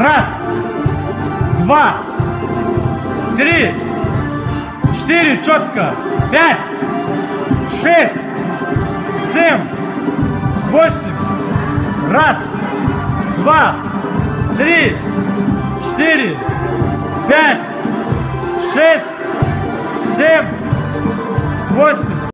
Раз, два, три, четыре, четко. Пять, шесть, семь, восемь. Раз, два, три, четыре, пять, шесть, семь, восемь.